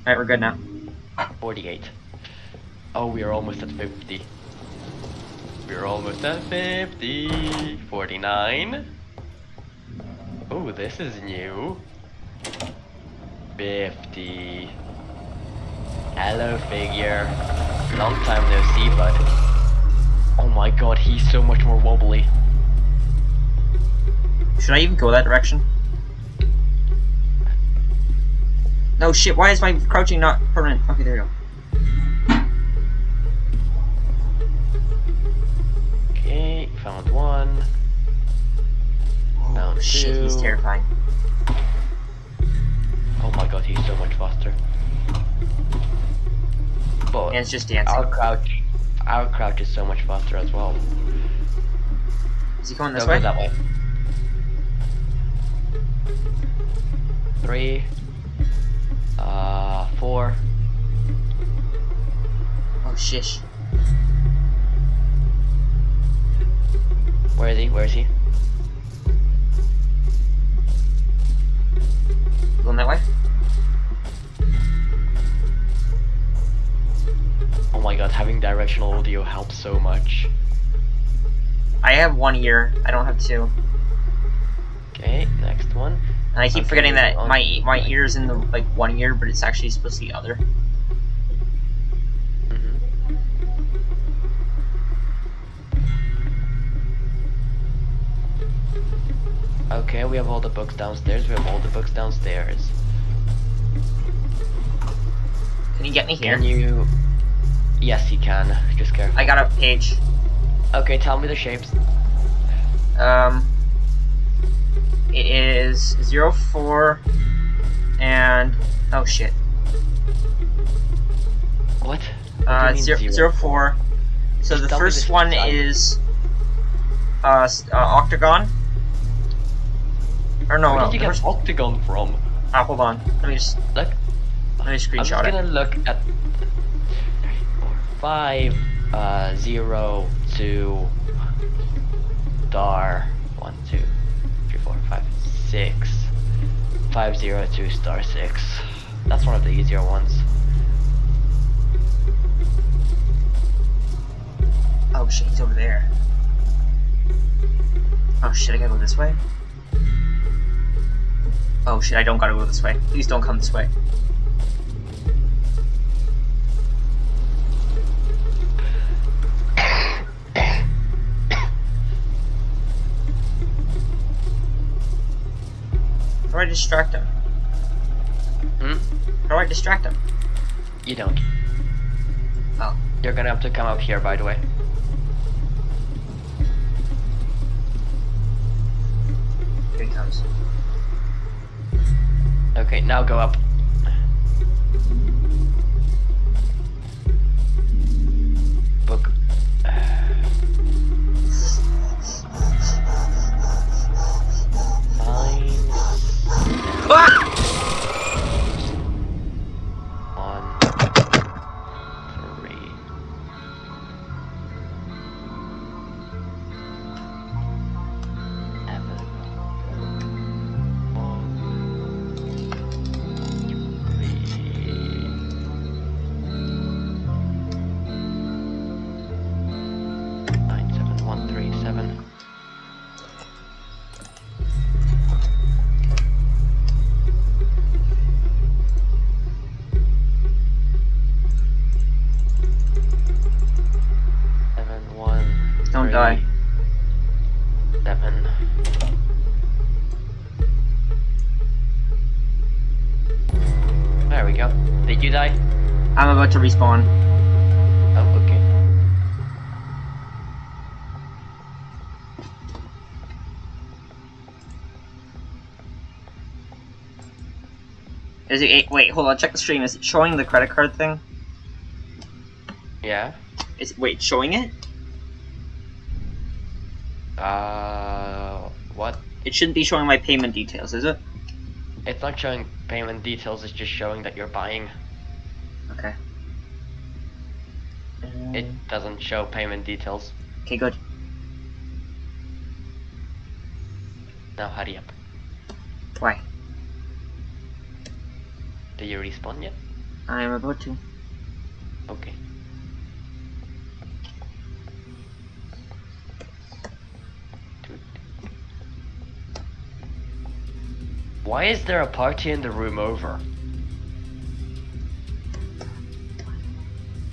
Alright, we're good now. 48. Oh, we are almost at 50. We're almost at 50. 49. Oh, this is new. 50. Hello, figure. Long time no see, bud. Oh my god, he's so much more wobbly. Should I even go that direction? No shit, why is my crouching not permanent? Okay, there we go. Found one. Oh Down shit, he's two. terrifying. Oh my god, he's so much faster. But And it's just dancing. our crouch, our crouch is so much faster as well. Is he going this Don't way? go that way. Three. Uh, four. Oh shish. Where is he? Where is he? Going that way? Oh my god, having directional audio helps so much. I have one ear. I don't have two. Okay, next one. And I keep Okay, forgetting that my my ear's in the like one ear, but it's actually supposed to be the other. Okay, we have all the books downstairs. We have all the books downstairs. Can you get me here? Can you? Yes, you can. Just careful. I got a page. Okay, tell me the shapes. Um, it is zero four, and oh shit. What? What Uh, zero, zero? zero four. So Just the first one is uh, uh octagon. Or no, Where no. did you get octagon from? Ah, hold on. Let me just Look, let me screenshot I'm just gonna look at five, uh, zero, two, star, one, two, three, four, five, six, five, zero, two, star, six. That's one of the easier ones. Oh shit, he's over there. Oh shit, I gotta go this way? Oh shit, I don't gotta go this way. Please don't come this way. How do I distract him? Hmm? How do I distract him? You don't. Oh. You're gonna have to come up here, by the way. Here he comes. Okay, now go up. Book. Nine. Ah! About to respawn. Oh, okay. Is it? Wait, hold on. Check the stream. Is it showing the credit card thing? Yeah. Is wait showing it? Uh, what? It shouldn't be showing my payment details, is it? It's not showing payment details. It's just showing that you're buying. Okay. It doesn't show payment details. okay, good. Now hurry up. Why? Do you respawn yet? I'm about to. Okay. Why is there a party in the room over?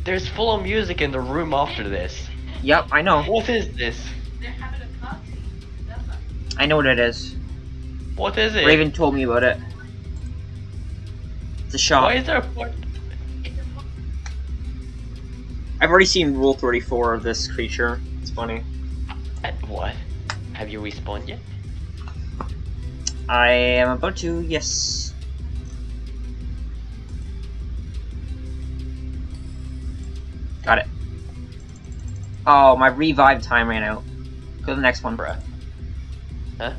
There's full of music in the room after this. Yep, I know. What is this? They're having a party. I know what it is. What is it? Raven told me about it. It's a shop. Why is there a party? It's a party. I've already seen Rule 34 of this creature. It's funny. What? Have you respawned yet? I am about to, yes. Got it. Oh, my revive time ran out. Go to the next one. Bruh. Huh?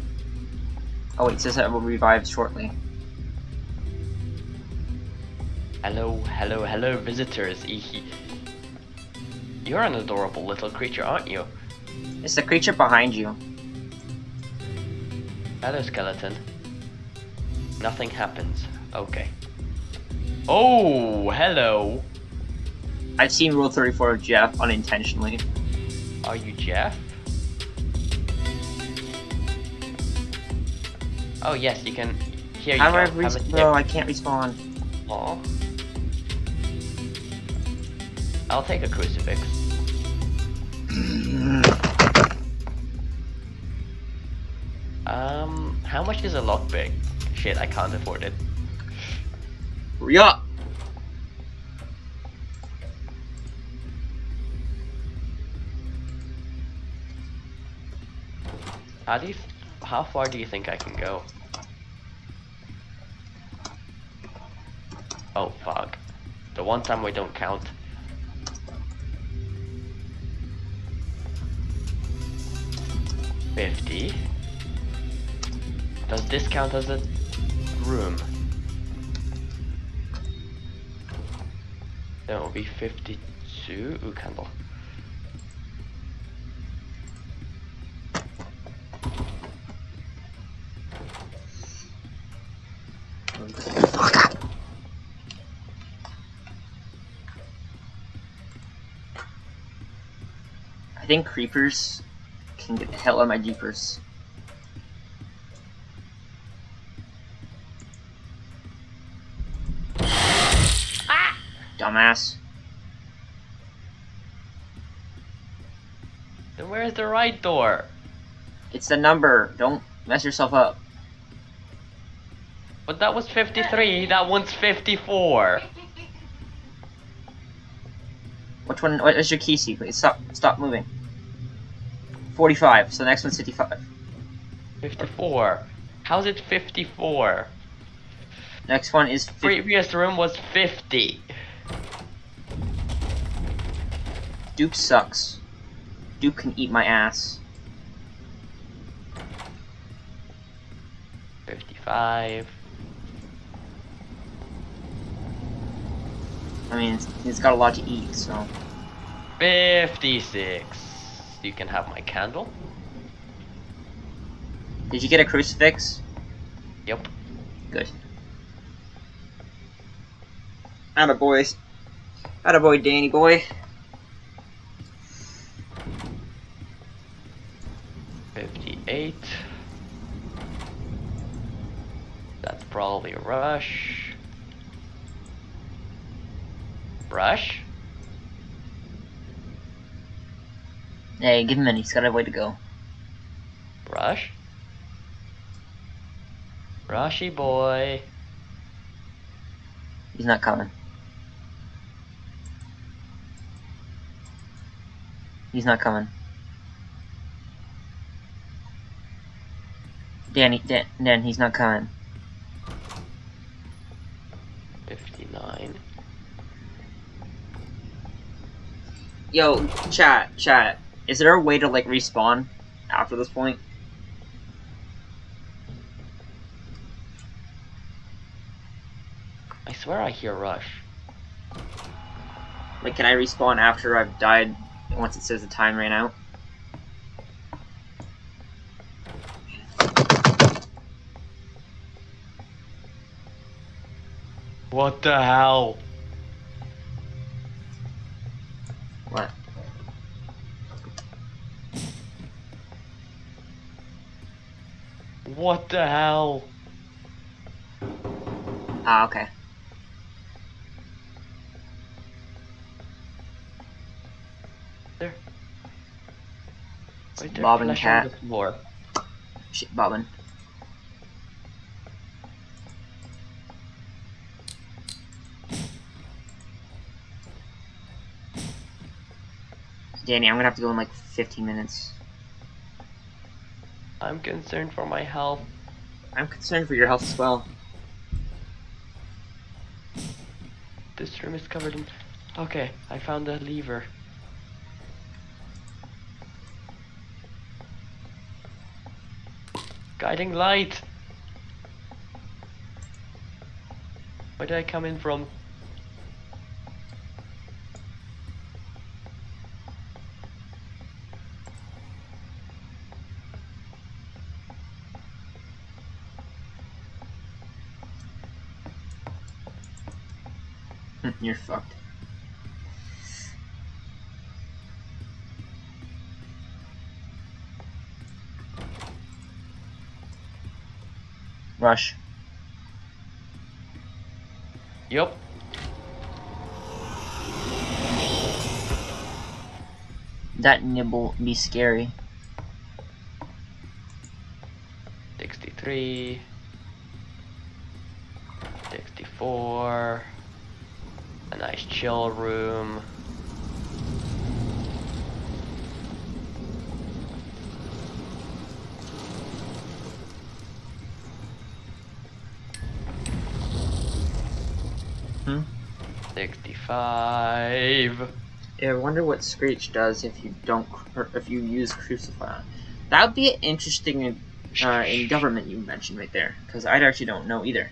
Oh wait, it says that it will revive shortly. Hello, hello, hello, visitors. You're an adorable little creature, aren't you? It's the creature behind you. Hello, skeleton. Nothing happens. Okay. Oh, hello. I've seen Rule 34 of Jeff unintentionally. Are you Jeff? Oh yes, you can. Here you How do go. I res- I can't respawn. Aw. I'll take a crucifix. Um, how much is a lockpick? Shit, I can't afford it. Yeah. How do you, how far do you think I can go? Oh, fuck. The one time we don't count. Fifty. Does this count as a room? That will be fifty-two. Ooh, candle. Think creepers can get the hell out of my jeepers. Ah! Dumbass. Then where's the right door? It's the number. Don't mess yourself up. But that was 53. That one's 54. Which one? What is your key sequence? Stop! Stop moving. Forty-five. So the next one's fifty-five. 54. How's it 54? Next one is 50. Previous room was 50. Dupe sucks. Dupe can eat my ass. 55. I mean, it's, it's got a lot to eat, so. 56. You can have my candle. Did you get a crucifix? Yep. Good. Atta boys. Atta boy, Danny boy. 58. That's probably a rush. Rush? Hey, give him in. He's got a way to go. Rush? Rushy boy. He's not coming. He's not coming. Danny, Dan, Dan, he's not coming. 59. Yo, chat, chat. Is there a way to like respawn after this point? I swear I hear Rush. Like, can I respawn after I've died once it says the time ran out? What the hell? What the hell? Ah, okay. Right there, Bob and cat. the floor. Shit, bobbing. Danny, I'm gonna have to go in like 15 minutes. I'm concerned for my health. I'm concerned for your health as well. This room is covered in. Okay, I found a lever. Guiding light! Where did I come in from? You're fucked. Rush. Yup. That nibble be scary. 63. 64. A nice chill room. Hmm? 65. Yeah, I wonder what Screech does if you don't, if you use Crucify. That would be interesting uh, in government you mentioned right there, because I actually don't know either.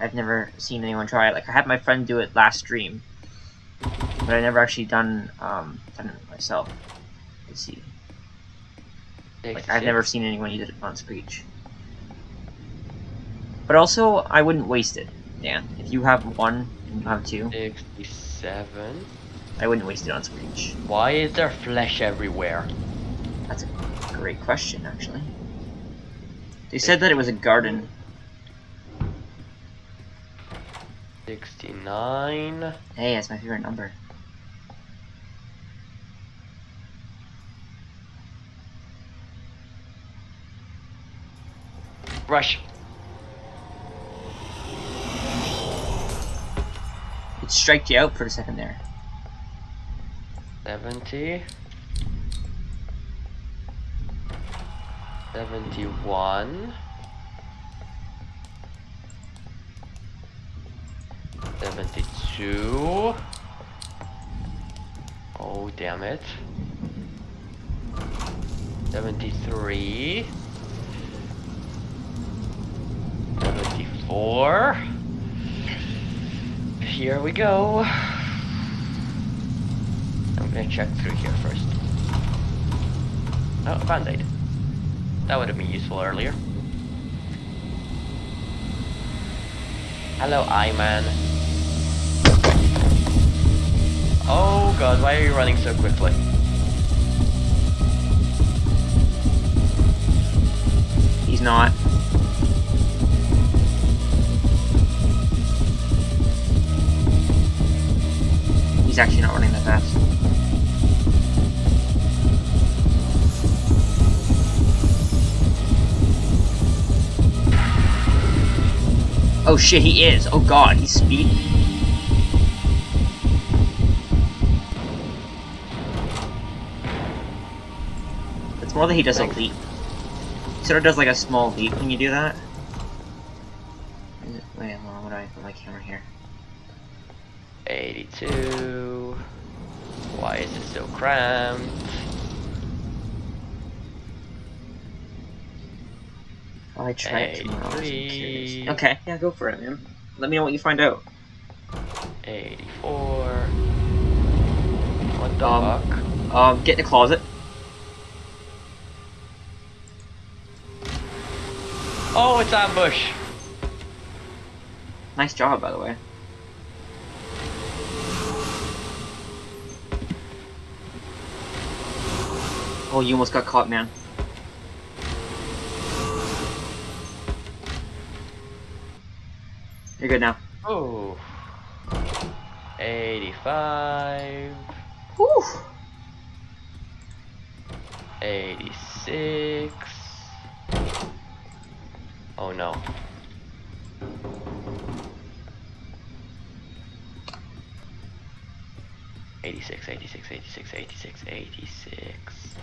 I've never seen anyone try it. Like I had my friend do it last stream, but I've never actually done um done it myself. Let's see. Like I've never seen anyone use it on Screech. But also, I wouldn't waste it, Dan. If you have one and you have two, 67. I wouldn't waste it on Screech. Why is there flesh everywhere? That's a great question, actually. They said that it was a garden. 69. Hey, that's my favorite number. Rush. It striked you out for a second there. 70. 71. 72. Oh, damn it. 73. 74. Here we go. I'm gonna check through here first. Oh, a band-aid. That would have been useful earlier. Hello, Iman. Oh god, why are you running so quickly? He's not. He's actually not running that fast. Oh shit, he is. Oh god, he's speeding. It's more that he does Thanks. a leap. He sort of does like a small leap when you do that. Wait, hold on, what do I put my camera here? 82. Why is it so cramped? I tried to tomorrow. Okay, yeah, go for it, man. Let me know what you find out. 84. What the Um, fuck? Um, get in the closet. Oh, it's ambush! Nice job, by the way. Oh, you almost got caught, man. You're good now. Oh. 85. Whew. 86. Oh no. Eighty-six, eighty-six, eighty-six, eighty-six, eighty-six.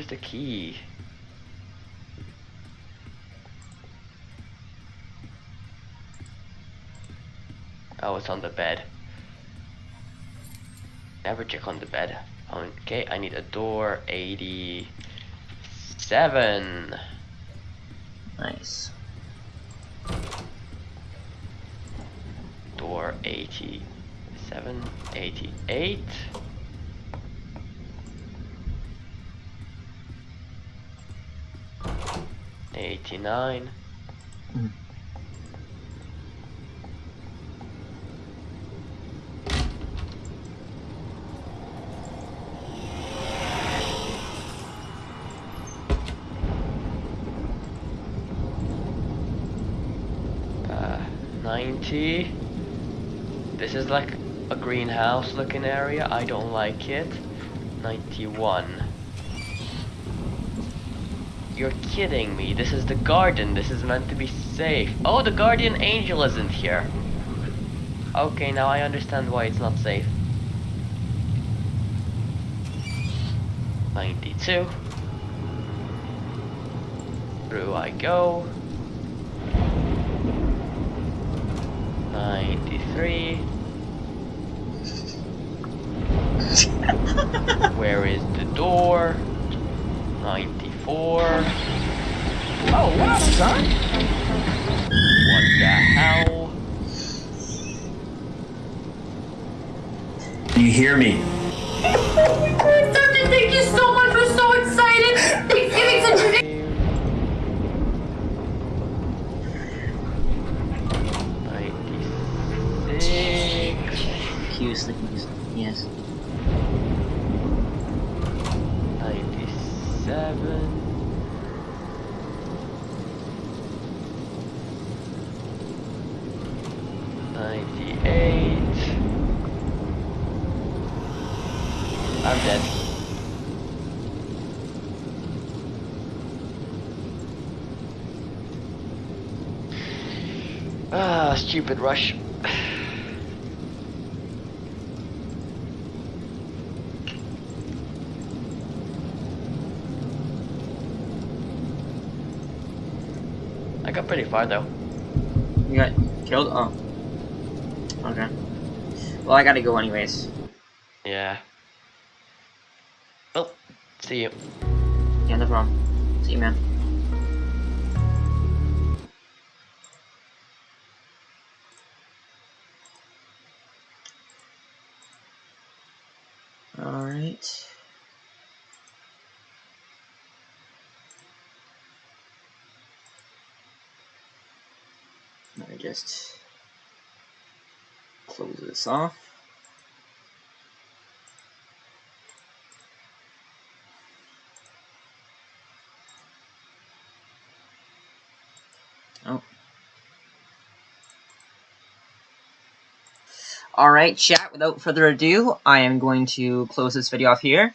Where's the key? Oh, it's on the bed. Never check on the bed. Okay, I need a door. 87. Nice. Door 87. 88. 89. Mm. Uh, 90. This is like a greenhouse looking area. I don't like it. 91. You're kidding me. This is the garden. This is meant to be safe. Oh, the guardian angel isn't here. Okay, now I understand why it's not safe. 92. Through I go. 93. Where is the door? 94. Oh, what up, son? What the hell? Do you hear me? Sergeant, thank you so much. We're so excited. Thanksgiving's a tradition. 96. He was yes. 97. Ninety-eight. I'm dead. Ah, stupid rush. I got pretty far though. You got killed? Oh. Okay. Well, I gotta go anyways. Yeah. Well, see you. Yeah, no problem. See you, man. Just close this off. Oh. Alright, chat, without further ado, I am going to close this video off here.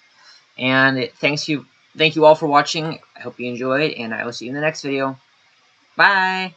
And it, thanks you, thank you all for watching. I hope you enjoyed, and I will see you in the next video. Bye!